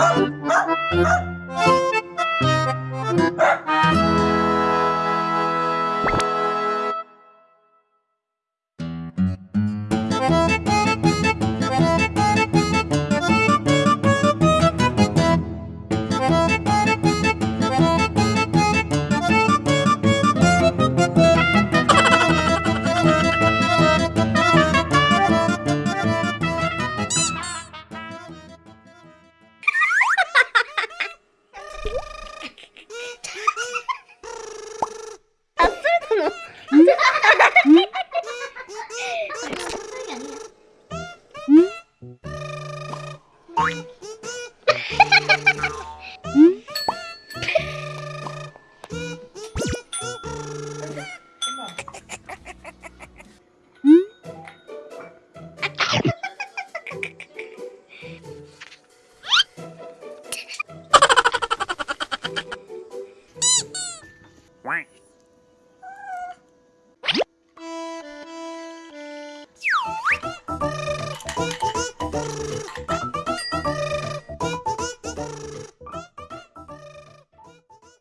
Ah, ah, ah. t n k you.